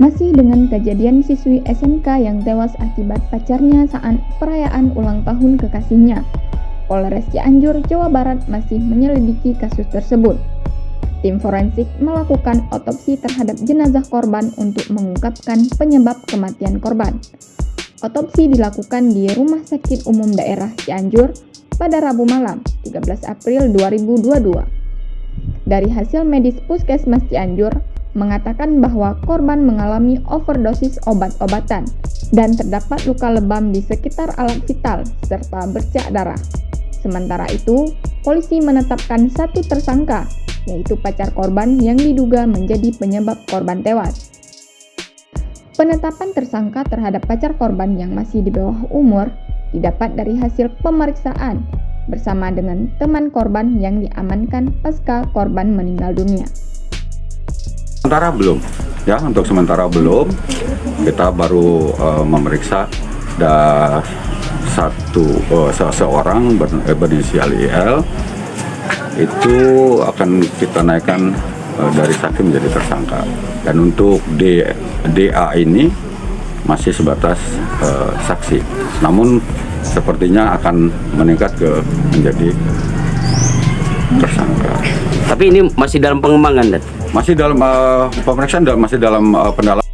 Masih dengan kejadian siswi SMK yang tewas akibat pacarnya saat perayaan ulang tahun kekasihnya, Polres Cianjur, Jawa Barat masih menyelidiki kasus tersebut. Tim forensik melakukan otopsi terhadap jenazah korban untuk mengungkapkan penyebab kematian korban. Otopsi dilakukan di Rumah Sakit Umum Daerah Cianjur pada Rabu malam, 13 April 2022. Dari hasil medis Puskesmas Cianjur, mengatakan bahwa korban mengalami overdosis obat-obatan dan terdapat luka lebam di sekitar alat vital serta bercak darah. Sementara itu, polisi menetapkan satu tersangka, yaitu pacar korban yang diduga menjadi penyebab korban tewas. Penetapan tersangka terhadap pacar korban yang masih di bawah umur didapat dari hasil pemeriksaan bersama dengan teman korban yang diamankan pasca korban meninggal dunia. Sementara belum, ya untuk sementara belum. Kita baru uh, memeriksa ada satu uh, seseorang ber, eh, berinisial IL itu akan kita naikkan uh, dari saksi menjadi tersangka. Dan untuk D, DA ini masih sebatas uh, saksi. Namun sepertinya akan meningkat ke menjadi tersangka. Tapi ini masih dalam pengembangan, Dan? Masih dalam uh, pemeriksaan masih dalam uh, pendalaman